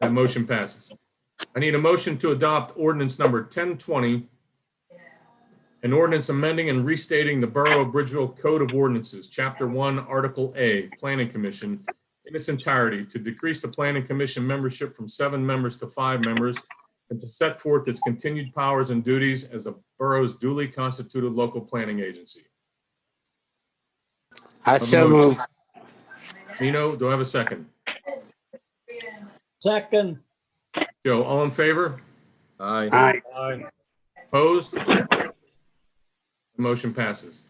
That motion passes. I need a motion to adopt ordinance number 1020, an ordinance amending and restating the Borough of Bridgeville Code of Ordinances, Chapter 1, Article A, Planning Commission, in its entirety to decrease the Planning Commission membership from seven members to five members and to set forth its continued powers and duties as the borough's duly constituted local planning agency. I so move. Nino, do I have a second? Second. Joe, all in favor? Aye. Aye. Aye. Opposed? The Motion passes.